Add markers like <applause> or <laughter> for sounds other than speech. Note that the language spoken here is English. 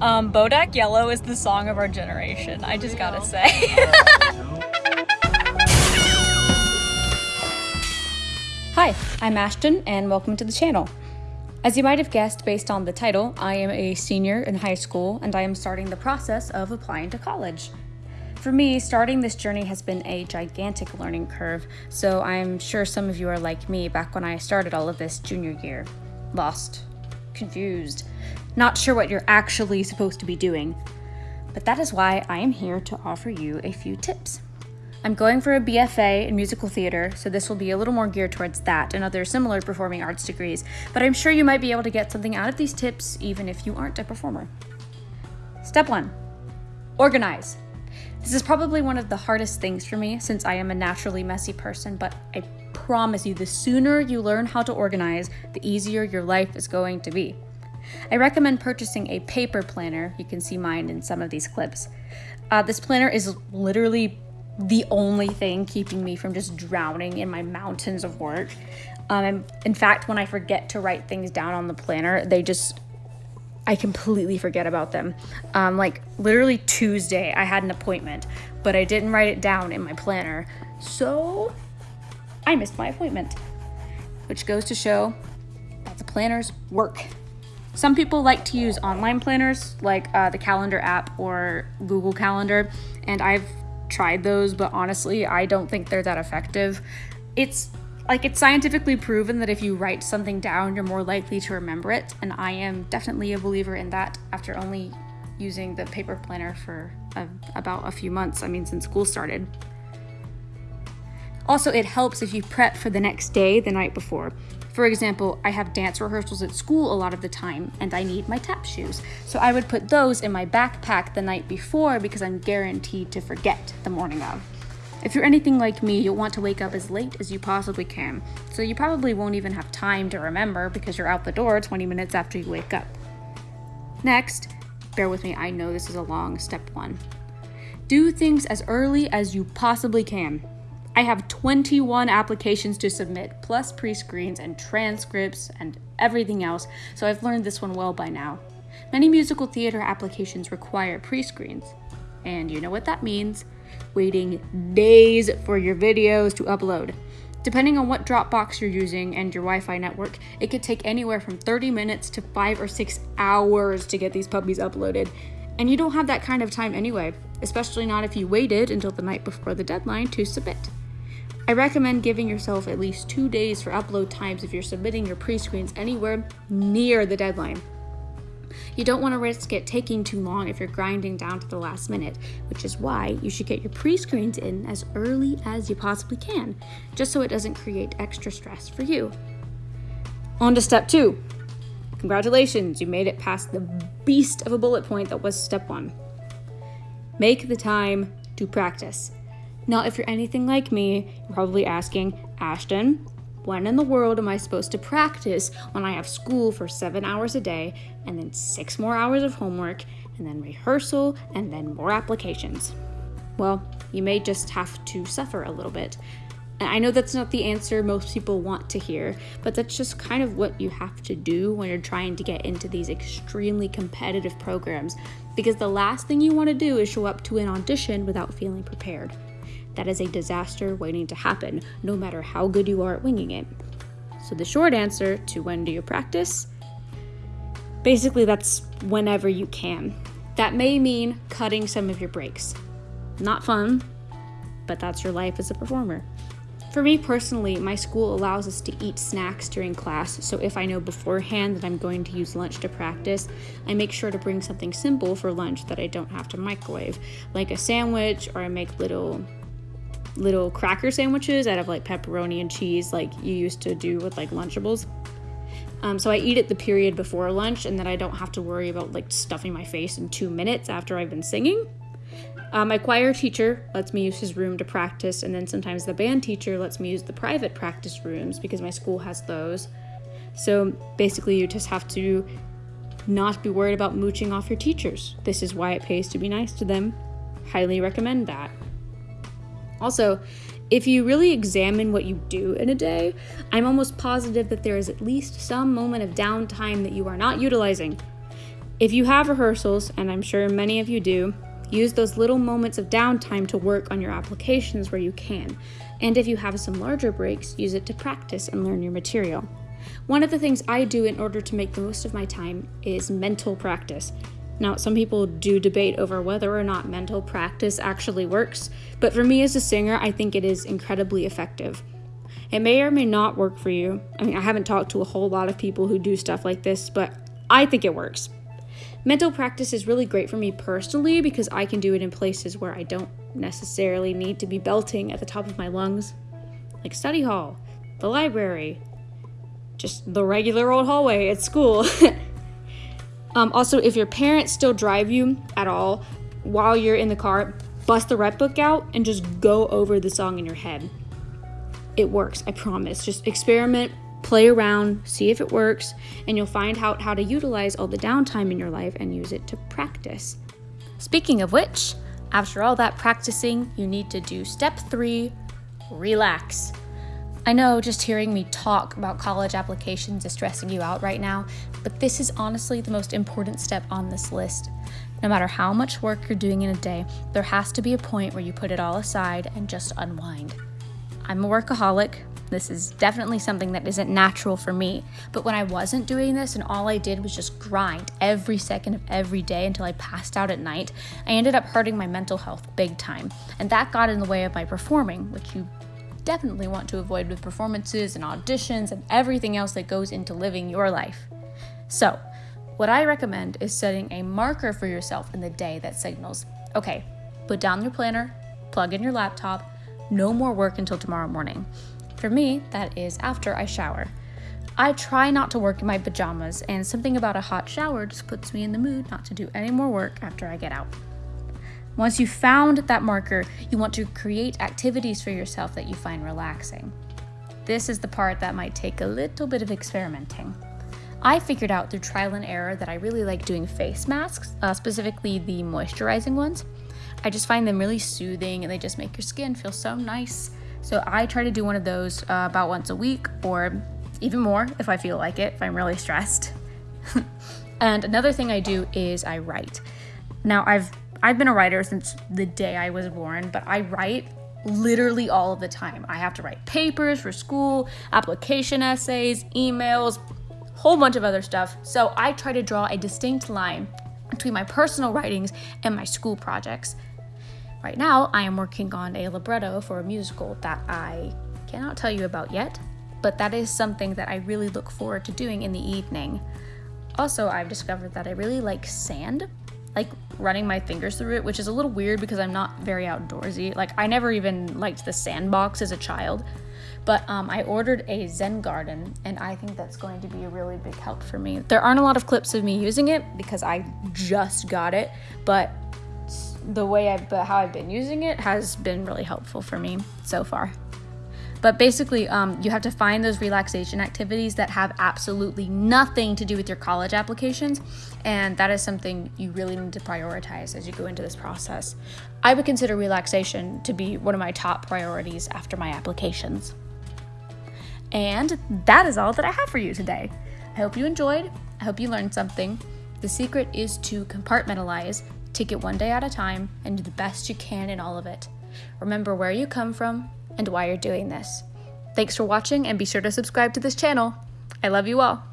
Um, Bodak Yellow is the song of our generation. I just gotta say. <laughs> Hi, I'm Ashton and welcome to the channel. As you might have guessed based on the title, I am a senior in high school and I am starting the process of applying to college. For me, starting this journey has been a gigantic learning curve, so I'm sure some of you are like me back when I started all of this junior year. Lost, confused, not sure what you're actually supposed to be doing. But that is why I am here to offer you a few tips. I'm going for a BFA in musical theater, so this will be a little more geared towards that and other similar performing arts degrees, but I'm sure you might be able to get something out of these tips even if you aren't a performer. Step one organize. This is probably one of the hardest things for me since I am a naturally messy person, but I promise you, the sooner you learn how to organize, the easier your life is going to be. I recommend purchasing a paper planner. You can see mine in some of these clips. Uh, this planner is literally the only thing keeping me from just drowning in my mountains of work. Um, in fact, when I forget to write things down on the planner, they just I completely forget about them. Um, like literally Tuesday, I had an appointment, but I didn't write it down in my planner. So I missed my appointment, which goes to show that the planners work. Some people like to use online planners like uh, the calendar app or Google Calendar, and I've tried those, but honestly, I don't think they're that effective. It's like it's scientifically proven that if you write something down, you're more likely to remember it, and I am definitely a believer in that after only using the paper planner for a, about a few months. I mean, since school started. Also, it helps if you prep for the next day the night before. For example, I have dance rehearsals at school a lot of the time, and I need my tap shoes. So I would put those in my backpack the night before because I'm guaranteed to forget the morning of. If you're anything like me, you'll want to wake up as late as you possibly can, so you probably won't even have time to remember because you're out the door 20 minutes after you wake up. Next, bear with me, I know this is a long step one. Do things as early as you possibly can. I have 21 applications to submit, plus pre screens and transcripts and everything else, so I've learned this one well by now. Many musical theater applications require pre screens, and you know what that means waiting days for your videos to upload. Depending on what Dropbox you're using and your Wi Fi network, it could take anywhere from 30 minutes to 5 or 6 hours to get these puppies uploaded. And you don't have that kind of time anyway, especially not if you waited until the night before the deadline to submit. I recommend giving yourself at least two days for upload times if you're submitting your pre screens anywhere near the deadline. You don't want to risk it taking too long if you're grinding down to the last minute, which is why you should get your pre screens in as early as you possibly can, just so it doesn't create extra stress for you. On to step two. Congratulations, you made it past the beast of a bullet point that was step one. Make the time to practice. Now, if you're anything like me, you're probably asking, Ashton, when in the world am I supposed to practice when I have school for seven hours a day and then six more hours of homework and then rehearsal and then more applications? Well, you may just have to suffer a little bit. And I know that's not the answer most people want to hear, but that's just kind of what you have to do when you're trying to get into these extremely competitive programs because the last thing you want to do is show up to an audition without feeling prepared that is a disaster waiting to happen, no matter how good you are at winging it. So, the short answer to when do you practice? Basically, that's whenever you can. That may mean cutting some of your breaks. Not fun, but that's your life as a performer. For me personally, my school allows us to eat snacks during class, so if I know beforehand that I'm going to use lunch to practice, I make sure to bring something simple for lunch that I don't have to microwave, like a sandwich, or I make little little cracker sandwiches out of like pepperoni and cheese, like you used to do with like Lunchables. Um, so I eat it the period before lunch, and then I don't have to worry about like stuffing my face in two minutes after I've been singing. Uh, my choir teacher lets me use his room to practice, and then sometimes the band teacher lets me use the private practice rooms because my school has those. So basically, you just have to not be worried about mooching off your teachers. This is why it pays to be nice to them. Highly recommend that. Also, If you really examine what you do in a day, I'm almost positive that there is at least some moment of downtime that you are not utilizing. If you have rehearsals, and I'm sure many of you do, use those little moments of downtime to work on your applications where you can. And if you have some larger breaks, use it to practice and learn your material. One of the things I do in order to make the most of my time is mental practice. Now, some people do debate over whether or not mental practice actually works, but for me as a singer, I think it is incredibly effective. It may or may not work for you. I mean, I haven't talked to a whole lot of people who do stuff like this, but I think it works. Mental practice is really great for me personally because I can do it in places where I don't necessarily need to be belting at the top of my lungs, like study hall, the library, just the regular old hallway at school. <laughs> Um, also, if your parents still drive you at all while you're in the car, bust the rep book out and just go over the song in your head. It works, I promise. Just experiment, play around, see if it works, and you'll find out how to utilize all the downtime in your life and use it to practice. Speaking of which, after all that practicing, you need to do step three relax. I know just hearing me talk about college applications is stressing you out right now, but this is honestly the most important step on this list. No matter how much work you're doing in a day, there has to be a point where you put it all aside and just unwind. I'm a workaholic. This is definitely something that isn't natural for me. But when I wasn't doing this and all I did was just grind every second of every day until I passed out at night, I ended up hurting my mental health big time. And that got in the way of my performing, which you definitely want to avoid with performances and auditions and everything else that goes into living your life. So, what I recommend is setting a marker for yourself in the day that signals okay, put down your planner, plug in your laptop, no more work until tomorrow morning. For me, that is after I shower. I try not to work in my pajamas, and something about a hot shower just puts me in the mood not to do any more work after I get out. Once you've found that marker, you want to create activities for yourself that you find relaxing. This is the part that might take a little bit of experimenting. I figured out through trial and error that I really like doing face masks, uh, specifically the moisturizing ones. I just find them really soothing and they just make your skin feel so nice. So I try to do one of those uh, about once a week or even more if I feel like it, if I'm really <laughs> stressed. <laughs> and another thing I do is I write. Now, I've I've been a writer since the day I was born, but I write literally all of the time. I have to write papers for school, application essays, emails, whole bunch of other stuff. So I try to draw a distinct line between my personal writings and my school projects. Right now, I am working on a libretto for a musical that I cannot tell you about yet, but that is something that I really look forward to doing in the evening. Also, I've discovered that I really like sand like running my fingers through it, which is a little weird because I'm not very outdoorsy. Like I never even liked the sandbox as a child. But um, I ordered a Zen garden, and I think that's going to be a really big help for me. There aren't a lot of clips of me using it because I just got it, but the way I've, how I've been using it has been really helpful for me so far. But basically, um, you have to find those relaxation activities that have absolutely nothing to do with your college applications. And that is something you really need to prioritize as you go into this process. I would consider relaxation to be one of my top priorities after my applications. And that is all that I have for you today. I hope you enjoyed. I hope you learned something. The secret is to compartmentalize, take it one day at a time, and do the best you can in all of it. Remember where you come from, and why you're doing this. Thanks for watching and be sure to subscribe to this channel. I love you all.